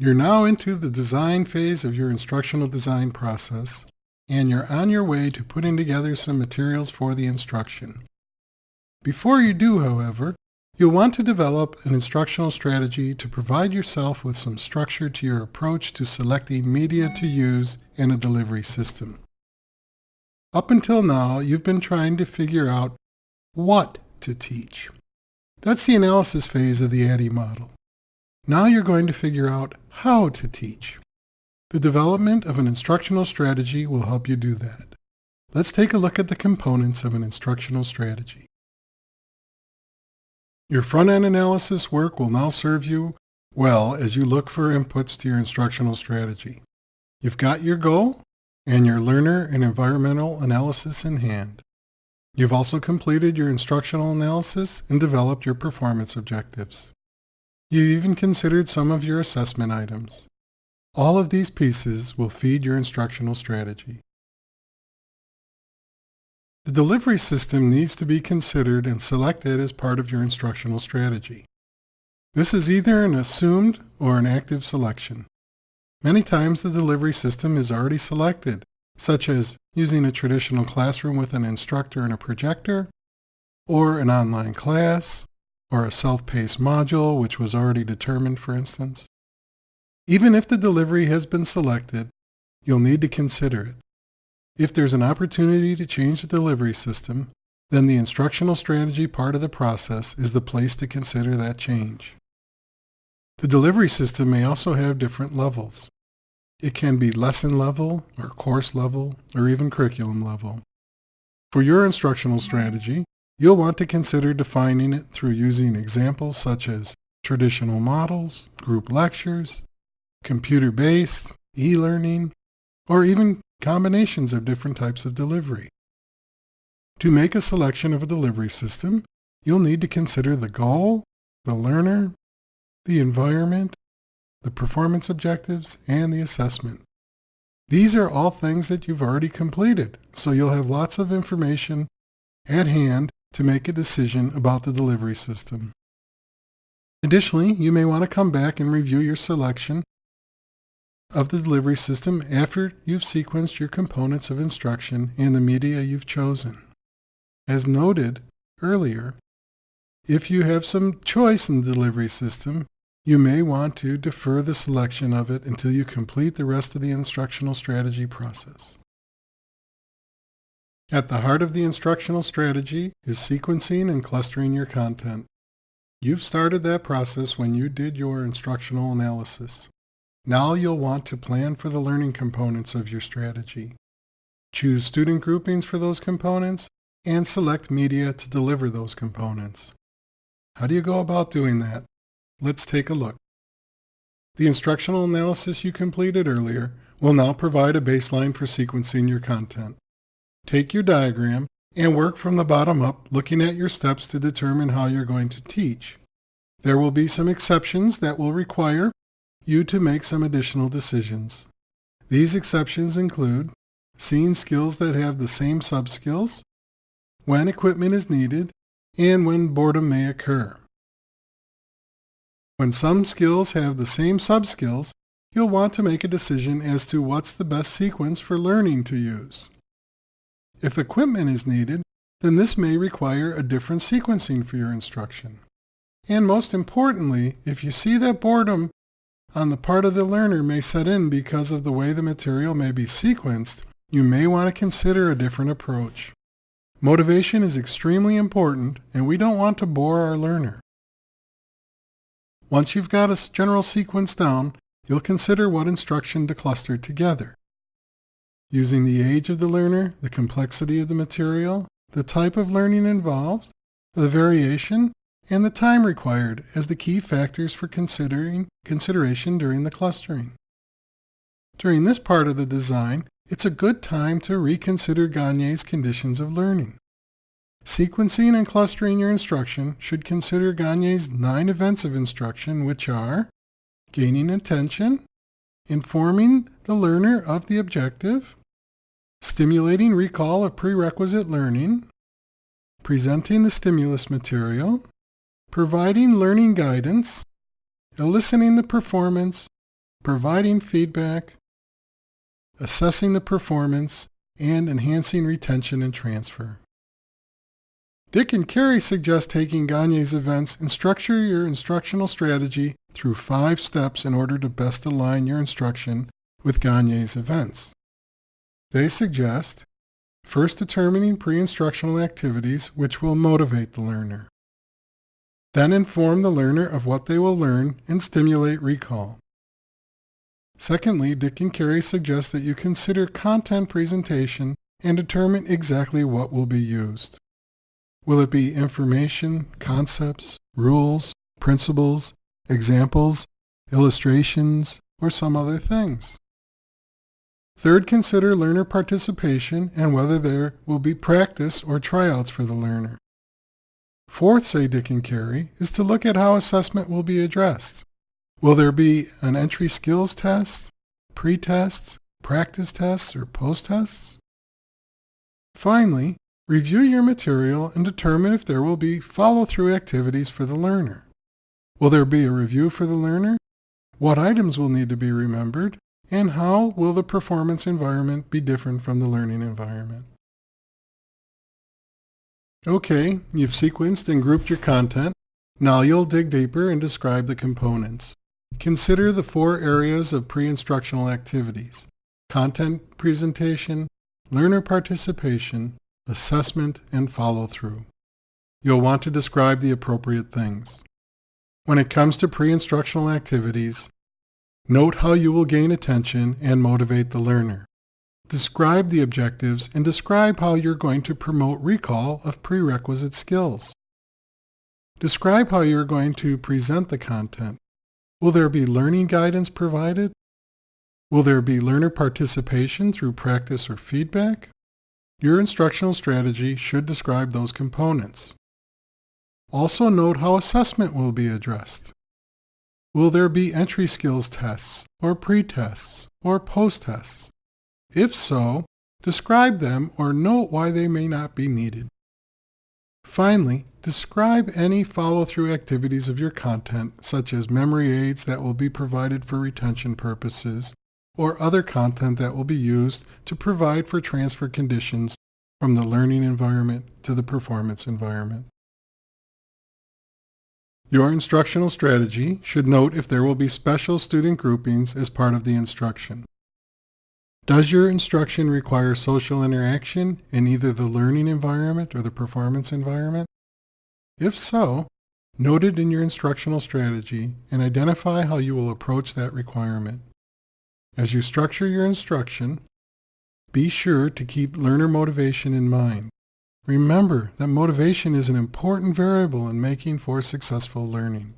You're now into the design phase of your instructional design process, and you're on your way to putting together some materials for the instruction. Before you do, however, you'll want to develop an instructional strategy to provide yourself with some structure to your approach to selecting media to use in a delivery system. Up until now, you've been trying to figure out what to teach. That's the analysis phase of the ADDIE model. Now you're going to figure out how to teach. The development of an instructional strategy will help you do that. Let's take a look at the components of an instructional strategy. Your front-end analysis work will now serve you well as you look for inputs to your instructional strategy. You've got your goal and your learner and environmental analysis in hand. You've also completed your instructional analysis and developed your performance objectives. You even considered some of your assessment items. All of these pieces will feed your instructional strategy. The delivery system needs to be considered and selected as part of your instructional strategy. This is either an assumed or an active selection. Many times the delivery system is already selected, such as using a traditional classroom with an instructor and a projector, or an online class, or a self-paced module which was already determined, for instance. Even if the delivery has been selected, you'll need to consider it. If there's an opportunity to change the delivery system, then the instructional strategy part of the process is the place to consider that change. The delivery system may also have different levels. It can be lesson level, or course level, or even curriculum level. For your instructional strategy, You'll want to consider defining it through using examples such as traditional models, group lectures, computer-based, e-learning, or even combinations of different types of delivery. To make a selection of a delivery system, you'll need to consider the goal, the learner, the environment, the performance objectives, and the assessment. These are all things that you've already completed, so you'll have lots of information at hand to make a decision about the delivery system. Additionally, you may want to come back and review your selection of the delivery system after you've sequenced your components of instruction and the media you've chosen. As noted earlier, if you have some choice in the delivery system, you may want to defer the selection of it until you complete the rest of the instructional strategy process. At the heart of the instructional strategy is sequencing and clustering your content. You've started that process when you did your instructional analysis. Now you'll want to plan for the learning components of your strategy. Choose student groupings for those components and select media to deliver those components. How do you go about doing that? Let's take a look. The instructional analysis you completed earlier will now provide a baseline for sequencing your content. Take your diagram and work from the bottom up looking at your steps to determine how you're going to teach. There will be some exceptions that will require you to make some additional decisions. These exceptions include seeing skills that have the same subskills, when equipment is needed, and when boredom may occur. When some skills have the same subskills, you'll want to make a decision as to what's the best sequence for learning to use. If equipment is needed, then this may require a different sequencing for your instruction. And most importantly, if you see that boredom on the part of the learner may set in because of the way the material may be sequenced, you may want to consider a different approach. Motivation is extremely important, and we don't want to bore our learner. Once you've got a general sequence down, you'll consider what instruction to cluster together using the age of the learner, the complexity of the material, the type of learning involved, the variation, and the time required as the key factors for considering consideration during the clustering. During this part of the design, it's a good time to reconsider Gagne's conditions of learning. Sequencing and clustering your instruction should consider Gagne's nine events of instruction, which are gaining attention, informing the learner of the objective, stimulating recall of prerequisite learning, presenting the stimulus material, providing learning guidance, eliciting the performance, providing feedback, assessing the performance, and enhancing retention and transfer. Dick and Carey suggest taking Gagne's events and structure your instructional strategy through five steps in order to best align your instruction with Gagne's events. They suggest first determining pre-instructional activities which will motivate the learner. Then inform the learner of what they will learn and stimulate recall. Secondly, Dick and Carey suggest that you consider content presentation and determine exactly what will be used. Will it be information, concepts, rules, principles, examples, illustrations, or some other things? Third, consider learner participation and whether there will be practice or tryouts for the learner. Fourth, say Dick and Carey, is to look at how assessment will be addressed. Will there be an entry skills test, pre-tests, practice tests, or post-tests? Finally, Review your material and determine if there will be follow-through activities for the learner. Will there be a review for the learner? What items will need to be remembered? And how will the performance environment be different from the learning environment? Okay, you've sequenced and grouped your content. Now you'll dig deeper and describe the components. Consider the four areas of pre-instructional activities. Content presentation, learner participation, assessment, and follow-through. You'll want to describe the appropriate things. When it comes to pre-instructional activities, note how you will gain attention and motivate the learner. Describe the objectives and describe how you're going to promote recall of prerequisite skills. Describe how you're going to present the content. Will there be learning guidance provided? Will there be learner participation through practice or feedback? Your instructional strategy should describe those components. Also note how assessment will be addressed. Will there be entry skills tests, or pre-tests, or post-tests? If so, describe them or note why they may not be needed. Finally, describe any follow-through activities of your content, such as memory aids that will be provided for retention purposes, or other content that will be used to provide for transfer conditions from the learning environment to the performance environment. Your instructional strategy should note if there will be special student groupings as part of the instruction. Does your instruction require social interaction in either the learning environment or the performance environment? If so, note it in your instructional strategy and identify how you will approach that requirement. As you structure your instruction, be sure to keep learner motivation in mind. Remember that motivation is an important variable in making for successful learning.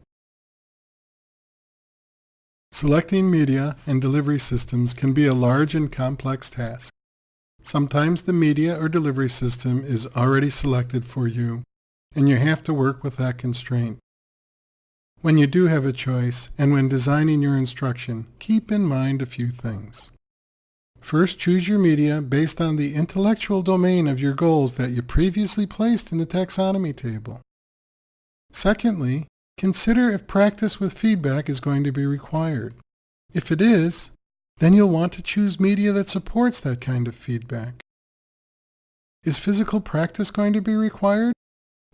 Selecting media and delivery systems can be a large and complex task. Sometimes the media or delivery system is already selected for you, and you have to work with that constraint. When you do have a choice, and when designing your instruction, keep in mind a few things. First, choose your media based on the intellectual domain of your goals that you previously placed in the taxonomy table. Secondly, consider if practice with feedback is going to be required. If it is, then you'll want to choose media that supports that kind of feedback. Is physical practice going to be required?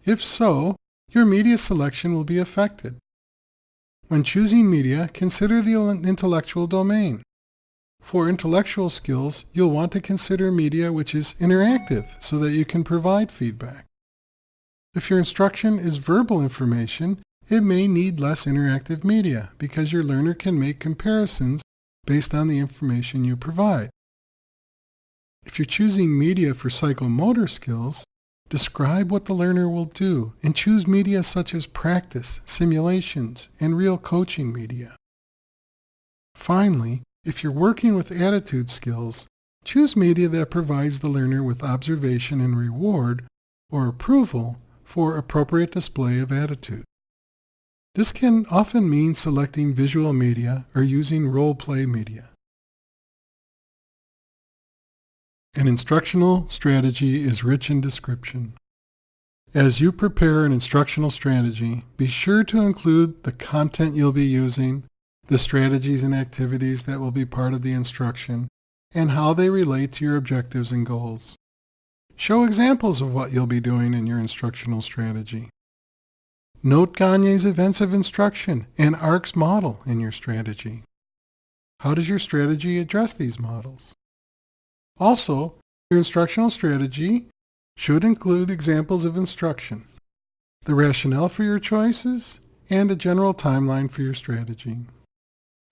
If so, your media selection will be affected. When choosing media, consider the intellectual domain. For intellectual skills, you'll want to consider media which is interactive so that you can provide feedback. If your instruction is verbal information, it may need less interactive media because your learner can make comparisons based on the information you provide. If you're choosing media for psychomotor skills, Describe what the learner will do and choose media such as practice, simulations, and real coaching media. Finally, if you're working with attitude skills, choose media that provides the learner with observation and reward or approval for appropriate display of attitude. This can often mean selecting visual media or using role-play media. An instructional strategy is rich in description. As you prepare an instructional strategy, be sure to include the content you'll be using, the strategies and activities that will be part of the instruction, and how they relate to your objectives and goals. Show examples of what you'll be doing in your instructional strategy. Note Gagne's events of instruction and ARCS model in your strategy. How does your strategy address these models? Also, your instructional strategy should include examples of instruction, the rationale for your choices, and a general timeline for your strategy.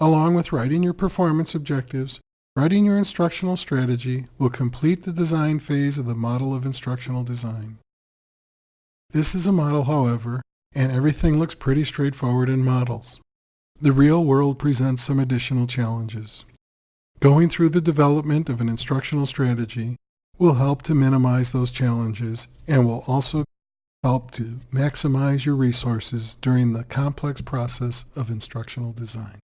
Along with writing your performance objectives, writing your instructional strategy will complete the design phase of the model of instructional design. This is a model, however, and everything looks pretty straightforward in models. The real world presents some additional challenges. Going through the development of an instructional strategy will help to minimize those challenges and will also help to maximize your resources during the complex process of instructional design.